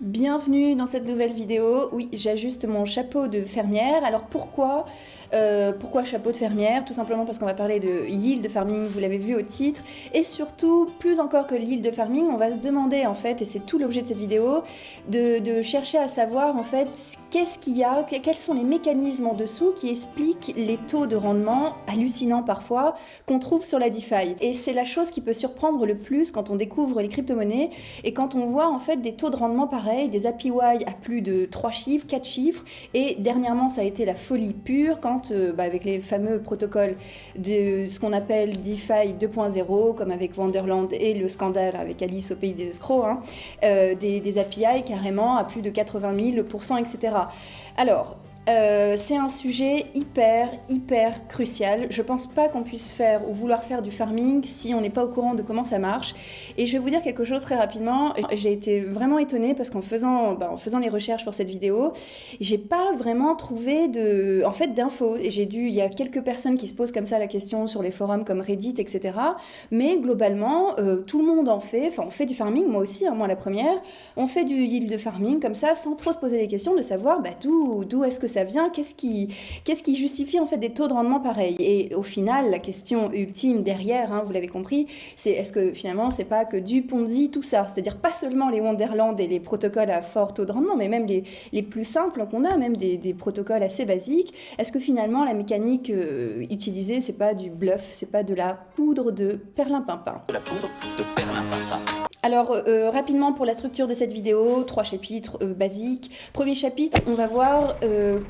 Bienvenue dans cette nouvelle vidéo. Oui, j'ajuste mon chapeau de fermière. Alors pourquoi euh, pourquoi chapeau de fermière? Tout simplement parce qu'on va parler de yield farming, vous l'avez vu au titre. Et surtout, plus encore que yield farming, on va se demander en fait, et c'est tout l'objet de cette vidéo, de, chercher à savoir en fait qu'est-ce qu'il y a, quels sont les mécanismes en dessous qui expliquent les taux de rendement hallucinants parfois qu'on trouve sur la DeFi. Et c'est la chose qui peut surprendre le plus quand on découvre les crypto-monnaies et quand on voit en fait des taux de rendement pareils, des APY à plus de 3 chiffres, 4 chiffres. Et dernièrement, ça a été la folie pure quand euh, bah, avec les fameux protocoles de ce qu'on appelle DeFi 2.0, comme avec Wonderland et le scandale avec Alice au pays des escrocs, hein, euh, des, des, API carrément à plus de 80 000%, etc. Alors, euh, c'est un sujet hyper, hyper crucial. Je pense pas qu'on puisse faire ou vouloir faire du farming si on n'est pas au courant de comment ça marche. Et je vais vous dire quelque chose très rapidement. J'ai été vraiment étonnée parce qu'en faisant, bah, en faisant les recherches pour cette vidéo, j'ai pas vraiment trouvé de, en fait, d'infos. J'ai dû, il y a quelques personnes qui se posent comme ça la question sur les forums comme Reddit, etc. Mais globalement, euh, tout le monde en fait. Enfin, on fait du farming, moi aussi, hein, moi la première. On fait du yield farming comme ça, sans trop se poser les questions de savoir bah, d'où est-ce que ça vient, qu'est-ce qui, justifie en fait des taux de rendement pareils? Et au final, la question ultime derrière, hein, vous l'avez compris, c'est est-ce que finalement c'est pas que du Ponzi tout ça, c'est-à-dire pas seulement les Wonderland et les protocoles à fort taux de rendement, mais même les, plus simples qu'on a, même des, des, protocoles assez basiques. Est-ce que finalement la mécanique euh, utilisée c'est pas du bluff, c'est pas de la poudre de perlimpinpin? La poudre de perlimpinpin. Alors, euh, euh, rapidement pour la structure de cette vidéo, trois chapitres euh, basiques. Premier chapitre, on va voir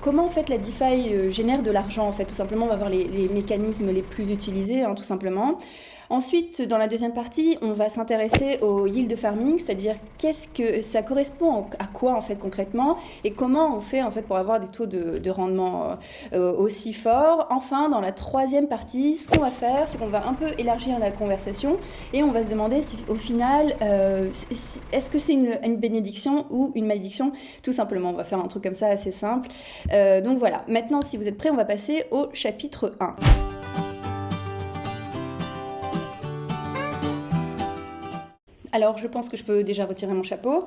comment en fait la DeFi génère de l'argent. En fait, tout simplement, on va voir les, mécanismes les plus utilisés, hein, tout simplement. Ensuite, dans la deuxième partie, on va s'intéresser au yield farming, c'est-à-dire qu'est-ce que ça correspond à quoi en fait concrètement et comment on fait en fait pour avoir des taux de, rendement euh, aussi forts. Enfin, dans la troisième partie, ce qu'on va faire, c'est qu'on va un peu élargir la conversation et on va se demander si au final, euh, est-ce que c'est une, bénédiction ou une malédiction? Tout simplement, on va faire un truc comme ça assez simple. Euh, donc voilà, maintenant si vous êtes prêts, on va passer au chapitre 1. Alors, je pense que je peux déjà retirer mon chapeau.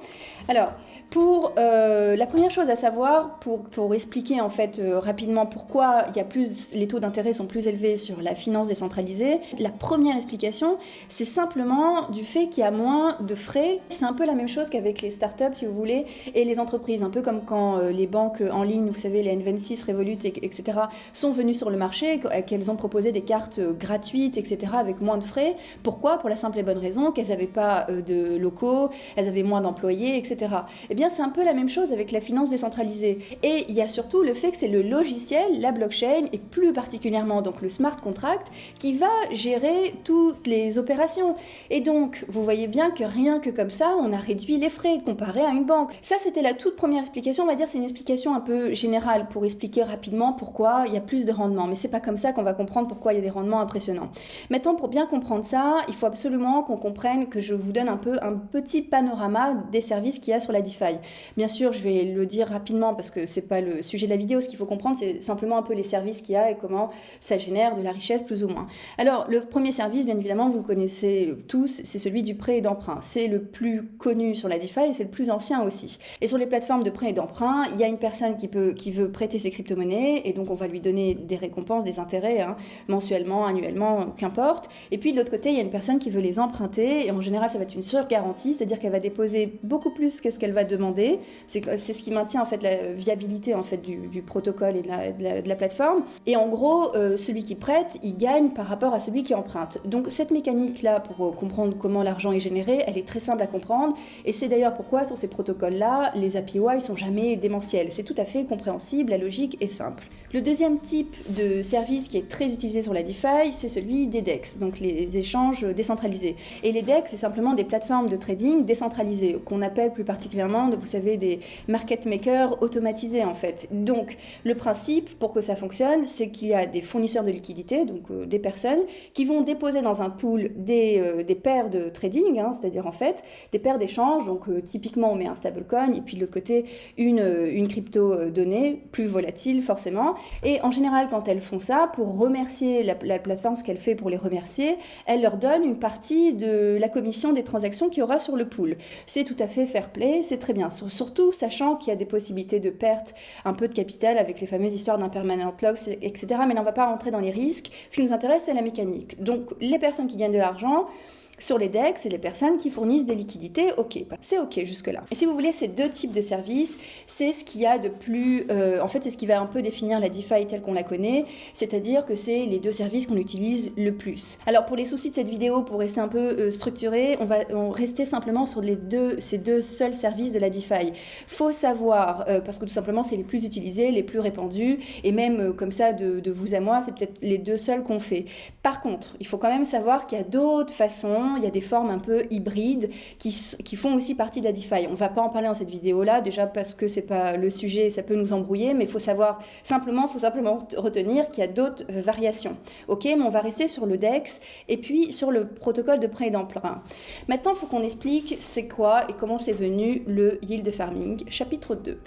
Alors, pour euh, la première chose à savoir, pour, pour expliquer en fait euh, rapidement pourquoi il y a plus, les taux d'intérêt sont plus élevés sur la finance décentralisée, la première explication, c'est simplement du fait qu'il y a moins de frais. C'est un peu la même chose qu'avec les startups, si vous voulez, et les entreprises. Un peu comme quand euh, les banques en ligne, vous savez, les N26, Revolut, etc., sont venues sur le marché, qu'elles ont proposé des cartes gratuites, etc., avec moins de frais. Pourquoi? Pour la simple et bonne raison qu'elles n'avaient pas de locaux, elles avaient moins d'employés, etc. Eh bien, c'est un peu la même chose avec la finance décentralisée. Et il y a surtout le fait que c'est le logiciel, la blockchain, et plus particulièrement donc le smart contract, qui va gérer toutes les opérations. Et donc, vous voyez bien que rien que comme ça, on a réduit les frais comparé à une banque. Ça, c'était la toute première explication. On va dire c'est une explication un peu générale pour expliquer rapidement pourquoi il y a plus de rendement. Mais c'est pas comme ça qu'on va comprendre pourquoi il y a des rendements impressionnants. Maintenant, pour bien comprendre ça, il faut absolument qu'on comprenne que je vous donne un peu un petit panorama des services qu'il y a sur la DeFi. Bien sûr, je vais le dire rapidement parce que c'est pas le sujet de la vidéo. Ce qu'il faut comprendre, c'est simplement un peu les services qu'il y a et comment ça génère de la richesse plus ou moins. Alors, le premier service, bien évidemment, vous le connaissez tous, c'est celui du prêt et d'emprunt. C'est le plus connu sur la DeFi et c'est le plus ancien aussi. Et sur les plateformes de prêt et d'emprunt, il y a une personne qui, peut, qui veut prêter ses crypto-monnaies et donc on va lui donner des récompenses, des intérêts, hein, mensuellement, annuellement, qu'importe. Et puis de l'autre côté, il y a une personne qui veut les emprunter et en général, ça va être une surgarantie, c'est-à-dire qu'elle va déposer beaucoup plus que ce qu'elle va demander c'est ce qui maintient en fait la viabilité en fait du, protocole et de la, plateforme. Et en gros, euh, celui qui prête, il gagne par rapport à celui qui emprunte. Donc cette mécanique-là, pour euh, comprendre comment l'argent est généré, elle est très simple à comprendre. Et c'est d'ailleurs pourquoi sur ces protocoles-là, les API sont jamais démentiels. C'est tout à fait compréhensible, la logique est simple. Le deuxième type de service qui est très utilisé sur la DeFi, c'est celui des DEX, donc les échanges décentralisés. Et les DEX, c'est simplement des plateformes de trading décentralisées, qu'on appelle plus particulièrement vous savez, des market makers automatisés en fait. Donc le principe pour que ça fonctionne, c'est qu'il y a des fournisseurs de liquidités, donc euh, des personnes, qui vont déposer dans un pool des, euh, des paires de trading, hein, c'est-à-dire en fait des paires d'échanges. Donc euh, typiquement on met un stablecoin et puis de l'autre côté une, une crypto donnée, plus volatile forcément. Et en général quand elles font ça, pour remercier la, la plateforme, ce qu'elle fait pour les remercier, elle leur donne une partie de la commission des, qu'il y aura sur le pool. C'est tout à fait fair play, c'est très bien, surtout sachant qu'il y a des possibilités de perte un peu de capital avec les fameuses histoires d'impermanent loss, etc. Mais on ne va pas rentrer dans les risques. Ce qui nous intéresse, c'est la mécanique. Donc, les personnes qui gagnent de l'argent, sur les DEX, c'est les personnes qui fournissent des liquidités, ok, c'est ok jusque-là. Et si vous voulez, ces deux types de services, c'est ce qu'il y a de plus... Euh, en fait, c'est ce qui va un peu définir la DeFi telle qu'on la connaît, c'est-à-dire que c'est les deux services qu'on utilise le plus. Alors pour les soucis de cette vidéo, pour rester un peu euh, structuré, on va rester simplement sur ces deux seuls services de la DeFi. Faut savoir, euh, parce que tout simplement c'est les plus utilisés, les plus répandus, et même comme ça de vous à moi, c'est peut-être les deux seuls qu'on fait. Par contre, il faut quand même savoir qu'il y a d'autres façons il y a des formes un peu hybrides qui, qui font aussi partie de la DeFi. On ne va pas en parler dans cette vidéo-là, déjà parce que c'est pas le sujet, ça peut nous embrouiller, mais faut savoir simplement, faut simplement retenir qu'il y a d'autres variations. Ok, mais on va rester sur le DEX et puis sur le protocole de prêt d'emprunt. Maintenant, il faut qu'on explique c'est quoi et comment c'est venu le yield farming, chapitre 2.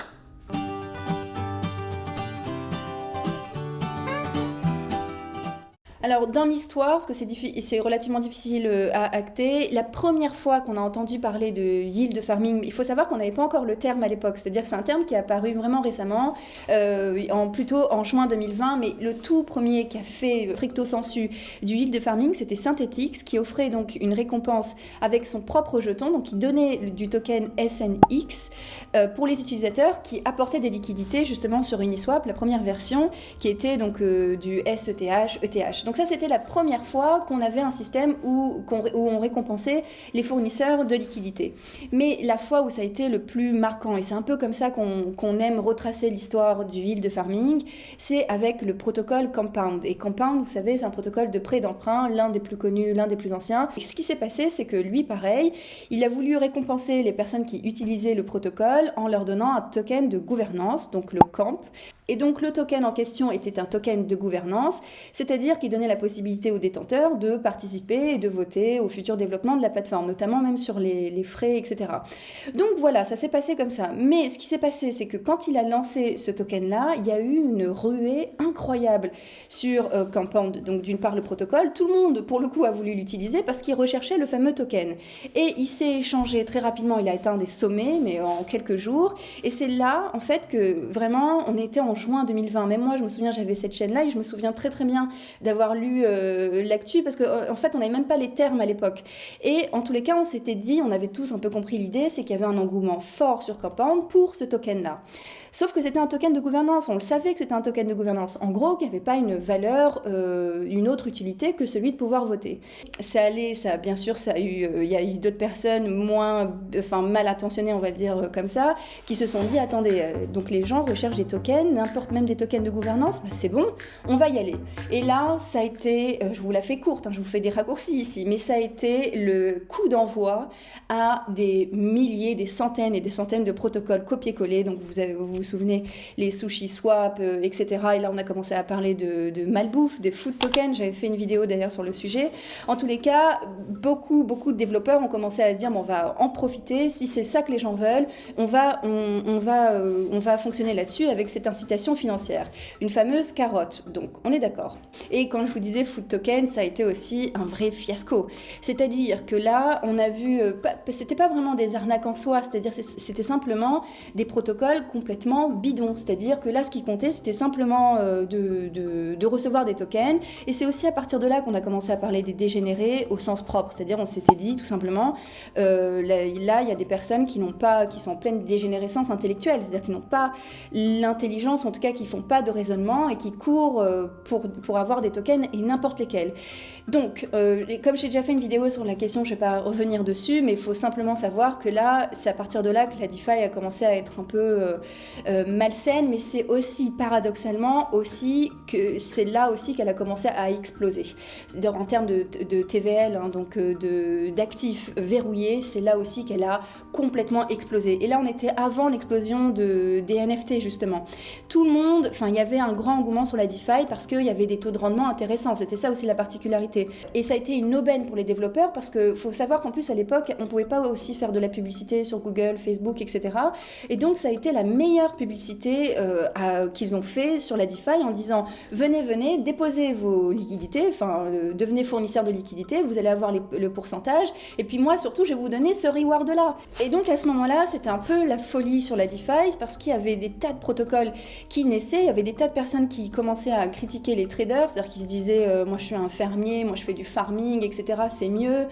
Alors, dans l'histoire, parce que c'est relativement difficile euh, à acter, la première fois qu'on a entendu parler de yield farming, il faut savoir qu'on n'avait pas encore le terme à l'époque, c'est-à-dire que c'est un terme qui est apparu vraiment récemment, euh, plutôt en juin 2020, mais le tout premier qui a fait stricto sensu du yield farming, c'était Synthetix, qui offrait donc une récompense avec son propre jeton, donc qui donnait du token SNX euh, pour les utilisateurs qui apportaient des liquidités justement sur Uniswap, la première version, qui était donc du SETH, ETH. Ça, c'était la première fois qu'on avait un système où, on récompensait les fournisseurs de liquidités. Mais la fois où ça a été le plus marquant, et c'est un peu comme ça qu'on aime retracer l'histoire du yield farming, c'est avec le protocole Compound. Et Compound, vous savez, c'est un protocole de prêt d'emprunt, l'un des plus connus, l'un des plus anciens. Et ce qui s'est passé, c'est que lui, pareil, il a voulu récompenser les personnes qui utilisaient le protocole en leur donnant un token de gouvernance, donc le CAMP. Et donc le token en question était un token de gouvernance, c'est-à-dire qu'il donnait la possibilité aux détenteurs de participer et de voter au futur développement de la plateforme, notamment même sur les, frais, etc. Donc voilà, ça s'est passé comme ça. Mais ce qui s'est passé, c'est que quand il a lancé ce token-là, il y a eu une ruée incroyable sur euh. Donc d'une part le protocole, tout le monde pour le coup a voulu l'utiliser parce qu'il recherchait le fameux token. Et il s'est échangé très rapidement, il a atteint des sommets, mais en quelques jours. Et c'est là, en fait, que vraiment on était en juin 2020. Même moi, je me souviens, j'avais cette chaîne-là et je me souviens très très bien d'avoir lu euh, l'actu parce qu'en euh, en fait, on n'avait même pas les termes à l'époque. Et en tous les cas, on s'était dit, on avait tous un peu compris l'idée, c'est qu'il y avait un engouement fort sur Compound pour ce token-là. Sauf que c'était un token de gouvernance, on le savait que c'était un token de gouvernance. En gros, qu'il n'y avait pas une valeur, euh, une autre utilité que celui de pouvoir voter. Ça allait, ça, bien sûr, ça a eu, il y a eu d'autres personnes moins, enfin mal intentionnées, on va le dire comme ça, qui se sont dit, attendez, donc les gens recherchent des tokens, n'importe même des tokens de gouvernance, bah, c'est bon, on va y aller. Et là, ça a été, euh, je vous la fais courte, hein, je vous fais des raccourcis ici, mais ça a été le coup d'envoi à des milliers, des centaines et des centaines de protocoles copier-coller. Donc vous, vous souvenez, les sushi swap, euh, etc. Et là, on a commencé à parler de, malbouffe, des food tokens. J'avais fait une vidéo d'ailleurs sur le sujet. En tous les cas, beaucoup, beaucoup de développeurs ont commencé à se dire, on va en profiter. Si c'est ça que les gens veulent, on va, on, va, euh, on va fonctionner là-dessus avec cette incitation financière, une fameuse carotte. Donc, on est d'accord. Et quand je vous disais food token, ça a été aussi un vrai fiasco. C'est-à-dire que là, on a vu, euh, c'était pas vraiment des arnaques en soi, c'est-à-dire c'était simplement des protocoles complètement bidons. C'est-à-dire que là, ce qui comptait, c'était simplement euh, de, de, recevoir des tokens. Et c'est aussi à partir de là qu'on a commencé à parler des dégénérés au sens propre. C'est-à-dire, on s'était dit tout simplement, euh, là, il y a des personnes qui n'ont pas, qui sont en pleine dégénérescence intellectuelle, c'est-à-dire qui n'ont pas l'intelligence en tout cas qui font pas de raisonnement et qui courent euh, pour, pour avoir des tokens et n'importe lesquels. Donc, euh, comme j'ai déjà fait une vidéo sur la question, je vais pas revenir dessus, mais il faut simplement savoir que là, c'est à partir de là que la DeFi a commencé à être un peu euh, malsaine, mais c'est aussi paradoxalement aussi que c'est là aussi qu'elle a commencé à exploser. C'est-à-dire en termes de, de TVL, hein, donc d'actifs verrouillés, c'est là aussi qu'elle a complètement explosé. Et là, on était avant l'explosion de, des NFT justement tout le monde, enfin, il y avait un grand engouement sur la DeFi parce qu'il y avait des taux de rendement intéressants. C'était ça aussi la particularité. Et ça a été une aubaine pour les développeurs parce qu'il faut savoir qu'en plus, à l'époque, on ne pouvait pas aussi faire de la publicité sur Google, Facebook, etc. Et donc, ça a été la meilleure publicité euh, qu'ils ont fait sur la DeFi en disant venez, venez, déposez vos liquidités, enfin, euh, devenez fournisseur de liquidités, vous allez avoir le pourcentage. Et puis moi, surtout, je vais vous donner ce reward-là. Et donc, à ce moment-là, c'était un peu la folie sur la DeFi parce qu'il y avait des tas de protocoles qui naissaient, il y avait des tas de personnes qui commençaient à critiquer les traders, c'est-à-dire qui se disaient euh, moi je suis un fermier, moi je fais du farming, etc. C'est mieux,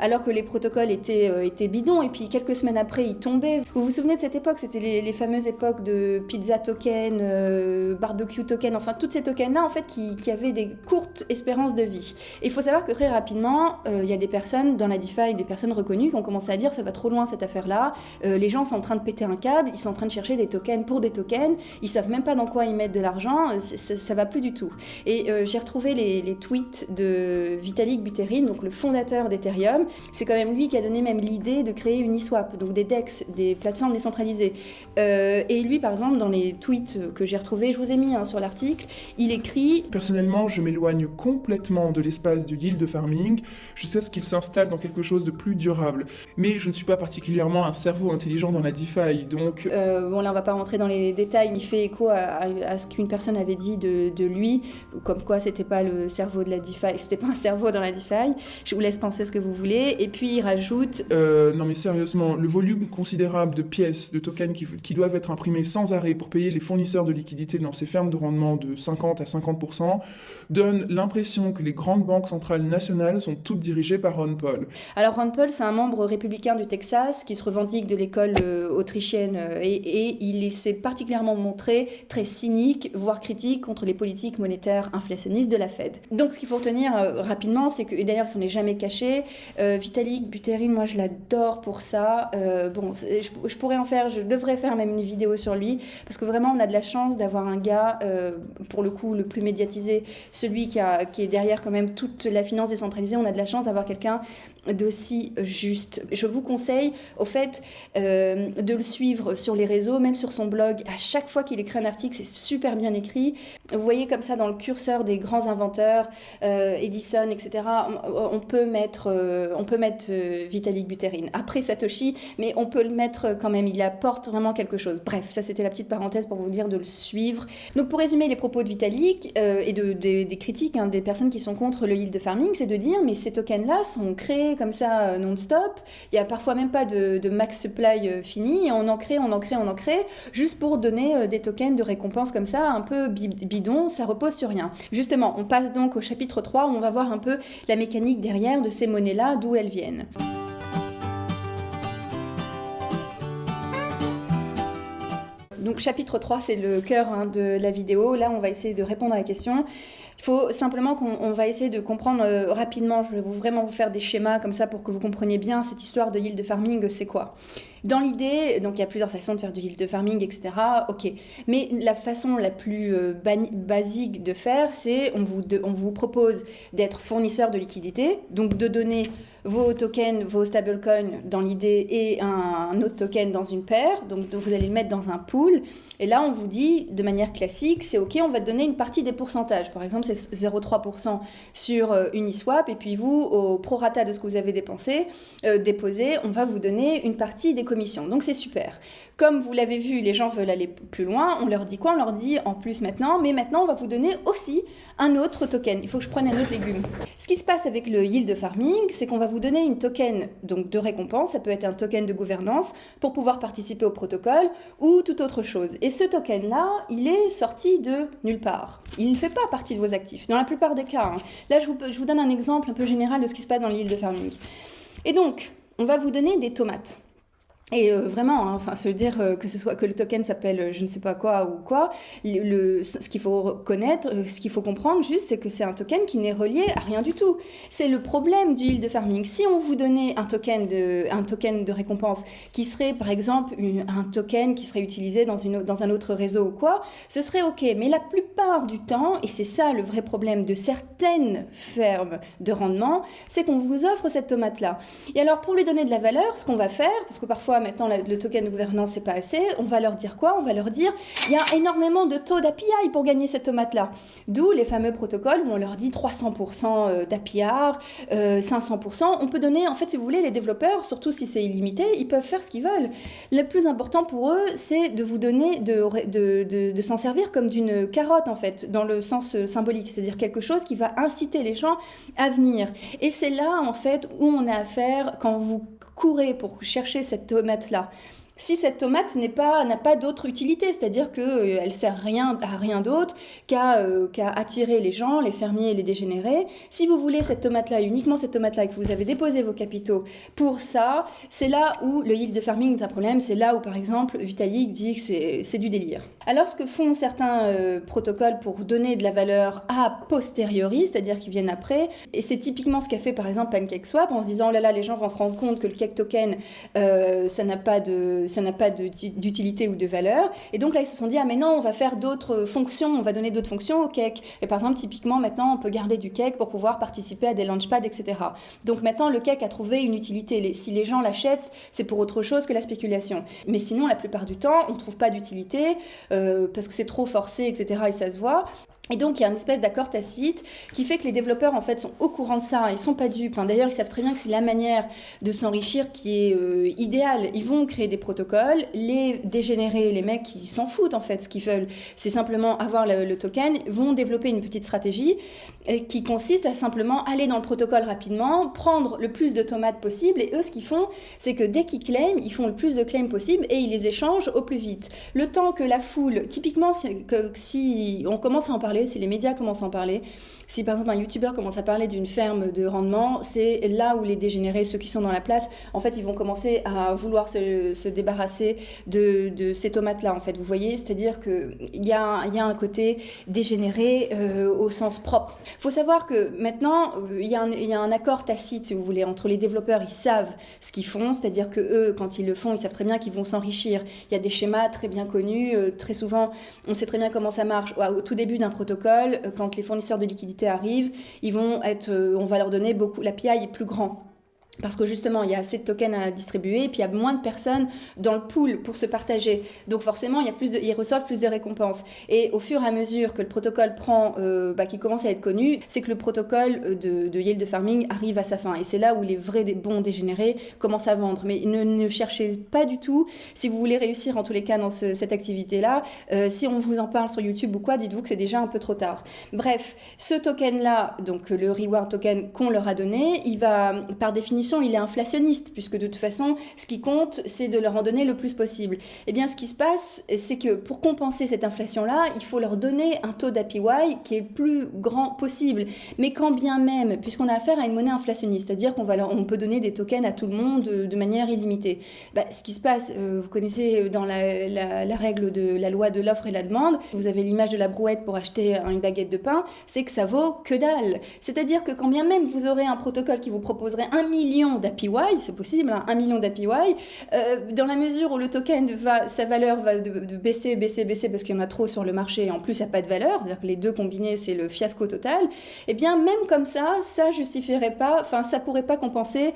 alors que les protocoles étaient, euh, étaient bidons. Et puis quelques semaines après, ils tombaient. Vous vous souvenez de cette époque? C'était les, fameuses époques de pizza token, euh, barbecue token, enfin toutes ces tokens-là en fait qui, qui, avaient des courtes espérances de vie. Il faut savoir que très rapidement, il y a des personnes dans la DeFi, des personnes reconnues qui ont commencé à dire ça va trop loin cette affaire-là. les gens sont en train de péter un câble, ils sont en train de chercher des tokens pour des tokens, ils savent même pas dans quoi ils mettent de l'argent, euh, ça, va plus du tout. Et euh, j'ai retrouvé les, tweets de Vitalik Buterin, donc le fondateur d'Ethereum. C'est quand même lui qui a donné même l'idée de créer une eSwap, donc des DEX, des plateformes décentralisées. Euh, et lui, par exemple, dans les tweets que j'ai retrouvés, je vous ai mis hein, sur l'article, il écrit Personnellement, je m'éloigne complètement de l'espace du yield farming. Je sais ce qu'il s'installe dans quelque chose de plus durable. Mais je ne suis pas particulièrement un cerveau intelligent dans la DeFi, donc... bon, là, on va pas rentrer dans les détails, il fait écho à, ce qu'une personne avait dit de, lui, comme quoi c'était pas le cerveau de la DeFi, c'était pas un cerveau dans la DeFi. Je vous laisse penser ce que vous voulez. Et puis il rajoute. Euh, non mais sérieusement, le volume considérable de pièces, de tokens qui, qui doivent être imprimés sans arrêt pour payer les fournisseurs de liquidités dans ces fermes de rendement de 50 à 50% donne l'impression que les grandes banques centrales nationales sont toutes dirigées par Ron Paul. Alors Ron Paul, c'est un membre républicain du Texas qui se revendique de l'école euh, autrichienne euh, et, et il s'est particulièrement montré très cynique, voire critique contre les politiques monétaires inflationnistes de la Fed. Donc ce qu'il faut retenir euh, rapidement, c'est que, et d'ailleurs ça n'est jamais caché, euh, Vitalik Buterin, moi je l'adore pour ça. Euh, bon, je, pourrais en faire, je devrais faire même une vidéo sur lui, parce que vraiment on a de la chance d'avoir un gars, pour le coup le plus médiatisé, celui qui est derrière quand même toute la finance décentralisée, on a de la chance d'avoir quelqu'un d'aussi juste. Je vous conseille au fait de le suivre sur les réseaux, même sur son blog, à chaque fois qu'il écrit un article, c'est super bien écrit. Vous voyez comme ça dans le curseur des grands inventeurs, euh, Edison, etc. On, peut mettre, euh, on peut mettre euh, Vitalik Buterin après Satoshi, mais on peut le mettre quand même. Il apporte vraiment quelque chose. Bref, ça c'était la petite parenthèse pour vous dire de le suivre. Donc pour résumer les propos de Vitalik et de, des critiques hein, des personnes qui sont contre le yield farming, c'est de dire mais ces tokens-là sont créés comme ça non-stop. Il y a parfois même pas de, max supply fini. Et on en crée, on en crée, on en crée, juste pour donner des tokens de récompense comme ça, un peu bidon, ça repose sur rien. Justement, on passe donc au chapitre 3 où on va voir un peu la mécanique derrière de ces monnaies-là, d'où elles viennent. Donc chapitre 3, c'est le cœur hein, de la vidéo. Là, on va essayer de répondre à la question. Il faut simplement qu'on va essayer de comprendre euh, rapidement. Je vais vraiment vous faire des schémas comme ça pour que vous compreniez bien cette histoire de yield farming, c'est quoi. Dans l'idée, donc il y a plusieurs façons de faire du yield farming, etc. Ok, mais la façon la plus euh, basique de faire, c'est on vous, on vous propose d'être fournisseur de liquidité, donc de donner vos tokens, vos stablecoins dans l'idée et un, autre token dans une paire. Donc, vous allez le mettre dans un pool. Et là, on vous dit de manière classique, c'est OK, on va te donner une partie des pourcentages. Par exemple, c'est 0,3% sur euh, Uniswap. Et puis vous, au prorata de ce que vous avez dépensé, euh, déposé, on va vous donner une partie des commissions. Donc c'est super. Comme vous l'avez vu, les gens veulent aller plus loin. On leur dit quoi? On leur dit en plus maintenant, mais maintenant on va vous donner aussi un autre token. Il faut que je prenne un autre légume. Ce qui se passe avec le yield farming, c'est qu'on va vous donner une token donc de récompense. Ça peut être un token de gouvernance pour pouvoir participer au protocole ou toute autre chose. Et ce token-là, il est sorti de nulle part. Il ne fait pas partie de vos actifs. Dans la plupart des cas. Hein. Là, je vous, je vous donne un exemple un peu général de ce qui se passe dans le yield farming. Et donc, on va vous donner des tomates. Et euh, vraiment, hein, enfin, se dire euh, que ce soit que le token s'appelle euh, je ne sais pas quoi ou quoi, le, ce qu'il faut reconnaître, ce qu'il faut comprendre juste, c'est que c'est un token qui n'est relié à rien du tout. C'est le problème du yield farming. Si on vous donnait un token de, un token de récompense qui serait par exemple un token qui serait utilisé dans, une, dans un autre réseau ou quoi, ce serait ok. Mais la plupart du temps, et c'est ça le vrai problème de certaines fermes de rendement, c'est qu'on vous offre cette tomate-là. Et alors pour lui donner de la valeur, ce qu'on va faire, parce que parfois maintenant le token de gouvernance c'est pas assez, on va leur dire quoi? On va leur dire il y a énormément de taux d'API pour gagner cette tomate-là. D'où les fameux protocoles où on leur dit 300% d'APR, 500%. On peut donner, en fait, si vous voulez, les développeurs, surtout si c'est illimité, ils peuvent faire ce qu'ils veulent. Le plus important pour eux, c'est de vous donner, de, de, s'en servir comme d'une carotte, en fait, dans le sens euh, symbolique, c'est-à-dire quelque chose qui va inciter les gens à venir. Et c'est là, en fait, où on a affaire quand vous courez pour chercher cette tomate-là si cette tomate n'a pas d'autre utilité, c'est-à-dire qu'elle euh, elle sert rien à rien d'autre qu'à euh, qu'à attirer les gens, les fermiers et les dégénérés. Si vous voulez cette tomate-là, uniquement cette tomate-là, et que vous avez déposé vos capitaux pour ça, c'est là où le yield farming est un problème. C'est là où, par exemple, Vitalik dit que c'est du délire. Alors, ce que font certains euh, protocoles pour donner de la valeur a posteriori, c'est-à-dire qu'ils viennent après, et c'est typiquement ce qu'a fait par exemple PancakeSwap en se disant oh là là, les gens vont se rendre compte que le cake token, ça n'a pas de ça n'a pas d'utilité ou de valeur. Et donc là, ils se sont dit, ah mais non, on va faire d'autres fonctions, on va donner d'autres fonctions au cake. Et par exemple, typiquement, maintenant, on peut garder du cake pour pouvoir participer à des launchpads, etc. Donc maintenant, le cake a trouvé une utilité. Si les gens l'achètent, c'est pour autre chose que la spéculation. Mais sinon, la plupart du temps, on ne trouve pas d'utilité euh, parce que c'est trop forcé, etc. Et ça se voit. Et donc, il y a une espèce d'accord tacite qui fait que les développeurs, en fait, sont au courant de ça. Ils sont pas dupes. D'ailleurs, ils savent très bien que c'est la manière de s'enrichir qui est euh, idéale. Ils vont créer des protocoles. Les dégénérés, les mecs qui s'en foutent, en fait, ce qu'ils veulent, c'est simplement avoir le, token, vont développer une petite stratégie euh, qui consiste à simplement aller dans le protocole rapidement, prendre le plus de tomates possible. Et eux, ce qu'ils font, c'est que dès qu'ils claiment, ils font le plus de claims possible et ils les échangent au plus vite. Le temps que la foule, typiquement, que, si on commence à en parler, si les médias commencent à en parler, si par exemple un youtubeur commence à parler d'une ferme de rendement, c'est là où les dégénérés, ceux qui sont dans la place, en fait, ils vont commencer à vouloir se, débarrasser de, ces tomates-là, en fait. Vous voyez, c'est-à-dire qu'il y a, y a un côté dégénéré euh, au sens propre. Il faut savoir que maintenant, il y, y, a un accord tacite, si vous voulez, entre les développeurs, ils savent ce qu'ils font, c'est-à-dire que eux, quand ils le font, ils savent très bien qu'ils vont s'enrichir. Il y a des schémas très bien connus, euh, très souvent, on sait très bien comment ça marche. Au tout début d'un euh, quand les fournisseurs de liquidités arrive, ils vont être, euh, on va leur donner beaucoup, l'API est plus grand parce que justement, il y a assez de tokens à distribuer, et puis il y a moins de personnes dans le pool pour se partager. Donc forcément, il y a plus de, ils reçoivent plus de récompenses. Et au fur et à mesure que le protocole prend, euh, bah, qui commence à être connu, c'est que le protocole de, de yield farming arrive à sa fin. Et c'est là où les vrais bons dégénérés commencent à vendre. Mais ne, ne, cherchez pas du tout, si vous voulez réussir en tous les cas dans cette activité-là, euh, si on vous en parle sur YouTube ou quoi, dites-vous que c'est déjà un peu trop tard. Bref, ce token-là, donc le reward token qu'on leur a donné, il va par définition il est inflationniste, puisque de toute façon, ce qui compte, c'est de leur en donner le plus possible. Eh bien, ce qui se passe, c'est que pour compenser cette inflation-là, il faut leur donner un taux d'APY qui est plus grand possible. Mais quand bien même, puisqu'on a affaire à une monnaie inflationniste, c'est-à-dire qu'on peut donner des tokens à tout le monde de, manière illimitée. Bah, ce qui se passe, euh, vous connaissez dans la, la, règle de la loi de l'offre et la demande, vous avez l'image de la brouette pour acheter une baguette de pain, c'est que ça vaut que dalle. C'est-à-dire que quand bien même vous aurez un protocole qui vous proposerait un million d'APY, c'est possible, hein, un million d'APY, euh, dans la mesure où le token va, sa valeur va baisser, baisser, baisser parce qu'il y en a trop sur le marché et en plus il n'y a pas de valeur, c'est-à-dire que les deux combinés c'est le fiasco total, eh bien même comme ça, ça justifierait pas, enfin ça pourrait pas compenser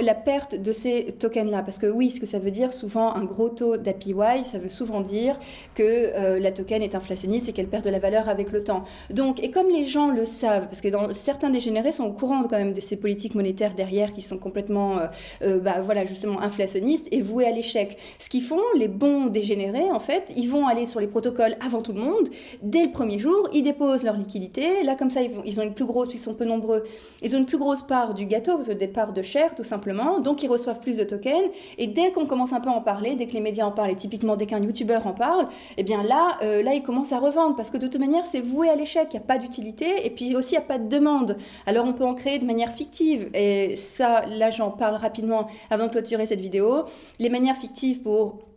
la perte de ces tokens-là, parce que oui, ce que ça veut dire souvent un gros taux d'APY, ça veut souvent dire que euh, la token est inflationniste et qu'elle perd de la valeur avec le temps. Donc, et comme les gens le savent, parce que dans, certains dégénérés sont au courant quand même de ces politiques monétaires derrière qui sont complètement, euh, euh, bah, voilà, justement inflationnistes et voués à l'échec. Ce qu'ils font, les bons dégénérés, en fait, ils vont aller sur les protocoles avant tout le monde. Dès le premier jour, ils déposent leur liquidité. Là, comme ça, ils, ont une plus grosse, ils sont peu nombreux, ils ont une plus grosse part du gâteau, parce que des parts de chair, tout simplement. Donc, ils reçoivent plus de tokens. Et dès qu'on commence un peu à en parler, dès que les médias en parlent, et typiquement dès qu'un youtubeur en parle, eh bien là, euh, là, ils commencent à revendre, parce que de toute manière, c'est voué à l'échec. Il n'y a pas d'utilité, et puis aussi, il n'y a pas de demande. Alors, on peut en créer de manière fictive. Et ça, là j'en parle rapidement avant de clôturer cette vidéo, les manières fictives pour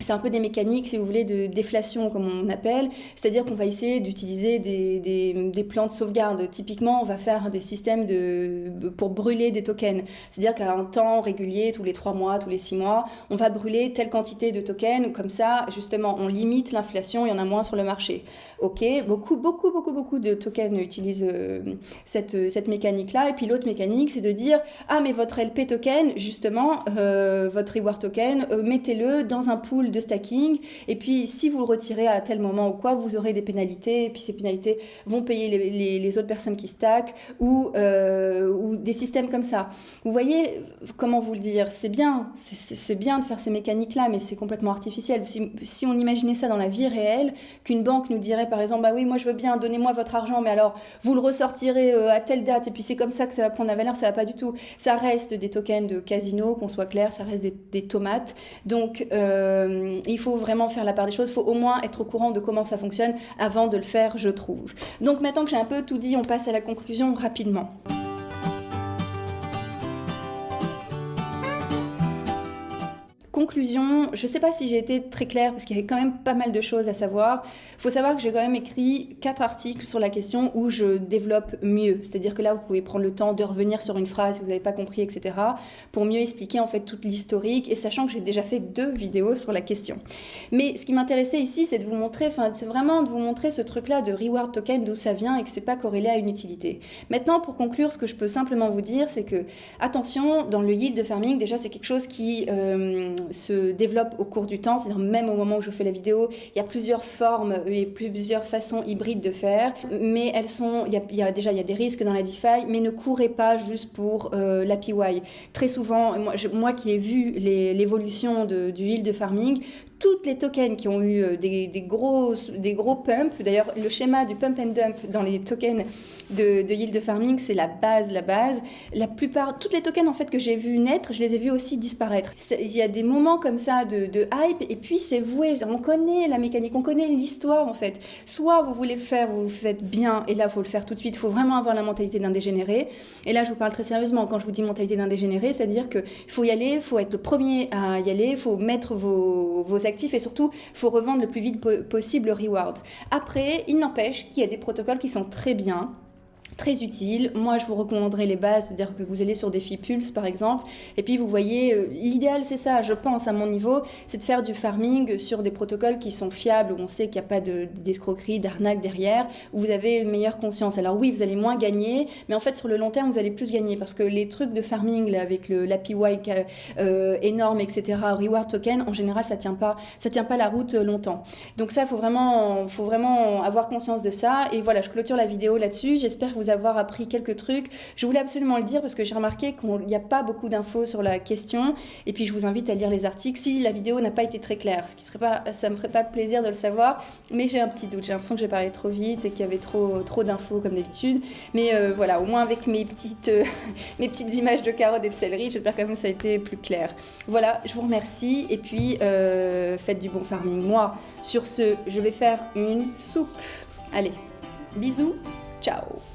c'est un peu des mécaniques, si vous voulez, de déflation, comme on appelle. C'est-à-dire qu'on va essayer d'utiliser des, plans de sauvegarde. Typiquement, on va faire des systèmes de, pour brûler des tokens. C'est-à-dire qu'à un temps régulier, tous les trois mois, tous les six mois, on va brûler telle quantité de tokens. Comme ça, justement, on limite l'inflation, il y en a moins sur le marché. Ok, beaucoup, beaucoup, beaucoup, beaucoup de tokens utilisent euh, cette, cette mécanique-là. Et puis l'autre mécanique, c'est de dire, ah, mais votre LP token, justement, euh, votre reward token, euh, mettez-le dans un pool de stacking. Et puis, si vous le retirez à tel moment ou quoi, vous aurez des pénalités. Et puis, ces pénalités vont payer les, autres personnes qui stackent ou, euh, ou des systèmes comme ça. Vous voyez, comment vous le dire C'est bien, c'est bien de faire ces mécaniques-là, mais c'est complètement artificiel. Si, si, on imaginait ça dans la vie réelle, qu'une banque nous dirait par exemple, bah oui, moi je veux bien, donnez-moi votre argent, mais alors vous le ressortirez euh, à telle date, et puis c'est comme ça que ça va prendre la valeur, ça va pas du tout. Ça reste des tokens de casino, qu'on soit clair, ça reste des, des tomates. Donc, euh, il faut vraiment faire la part des choses, il faut au moins être au courant de comment ça fonctionne avant de le faire, je trouve. Donc maintenant que j'ai un peu tout dit, on passe à la conclusion rapidement. Conclusion, je ne sais pas si j'ai été très claire parce qu'il y avait quand même pas mal de choses à savoir. Il faut savoir que j'ai quand même écrit quatre articles sur la question où je développe mieux. C'est-à-dire que là, vous pouvez prendre le temps de revenir sur une phrase si vous n'avez pas compris, etc. pour mieux expliquer en fait toute l'historique et sachant que j'ai déjà fait deux vidéos sur la question. Mais ce qui m'intéressait ici, c'est de vous montrer, enfin, c'est vraiment de vous montrer ce truc-là de reward token, d'où ça vient et que c'est pas corrélé à une utilité. Maintenant, pour conclure, ce que je peux simplement vous dire, c'est que attention, dans le yield farming, déjà, c'est quelque chose qui euh, se développe au cours du temps, c'est-à-dire même au moment où je fais la vidéo, il y a plusieurs formes et plusieurs façons hybrides de faire, mais elles sont, il y a, déjà il y a des risques dans la DeFi, mais ne courez pas juste pour euh, l'API. Très souvent, moi, moi qui ai vu l'évolution du yield farming, toutes les tokens qui ont eu euh, des, gros, des gros pumps, d'ailleurs le schéma du pump and dump dans les tokens de, de yield farming, c'est la base, la base. La plupart, toutes les tokens en fait que j'ai vu naître, je les ai vus aussi disparaître. Il y a des moments comme ça de, de hype et puis c'est voué. On connaît la mécanique, on connaît l'histoire en fait. Soit vous voulez le faire, vous le faites bien et là il faut le faire tout de suite. Il faut vraiment avoir la mentalité d'un dégénéré. Et là je vous parle très sérieusement quand je vous dis mentalité d'un dégénéré, c'est-à-dire qu'il faut y aller, il faut être le premier à y aller, il faut mettre vos, vos et surtout il faut revendre le plus vite possible le reward. Après, il n'empêche qu'il y a des protocoles qui sont très bien très utile. Moi, je vous recommanderais les bases, c'est-à-dire que vous allez sur des Pulse par exemple, et puis vous voyez, euh, l'idéal c'est ça, je pense à mon niveau, c'est de faire du farming sur des protocoles qui sont fiables, où on sait qu'il n'y a pas d'escroquerie, d'arnaque derrière, où vous avez une meilleure conscience. Alors oui, vous allez moins gagner, mais en fait sur le long terme, vous allez plus gagner, parce que les trucs de farming là, avec l'API euh, énorme, etc., reward token, en général, ça tient tient pas la route longtemps. Donc ça, faut vraiment, faut vraiment avoir conscience de ça. Et voilà, je clôture la vidéo là-dessus. J'espère que vous avoir appris quelques trucs. Je voulais absolument le dire parce que j'ai remarqué qu'il n'y a pas beaucoup d'infos sur la question. Et puis je vous invite à lire les articles si la vidéo n'a pas été très claire. Ce qui serait pas, ça me ferait pas plaisir de le savoir, mais j'ai un petit doute. J'ai l'impression que j'ai parlé trop vite et qu'il y avait trop, trop d'infos comme d'habitude. Mais euh, voilà, au moins avec mes petites, euh, mes petites images de carottes et de céleri, j'espère quand même que ça a été plus clair. Voilà, je vous remercie et puis euh, faites du bon farming. Moi, sur ce, je vais faire une soupe. Allez, bisous, ciao